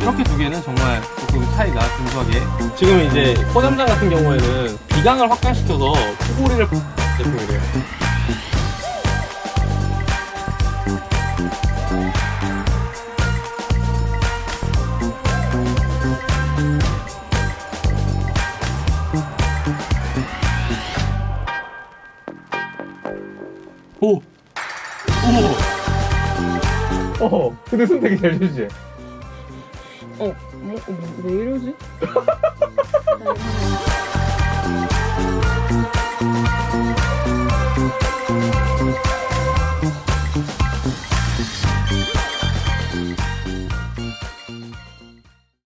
이렇게 두 개는 정말 조금 차이가 근소하게. 지금 이제 포장장 같은 경우에는 비강을 확장시켜서 코골이를 제품이래요. 오! 오! 오! 어, 근데 손 되게 잘 주지? 어, 뭐, 뭐, 왜 이러지?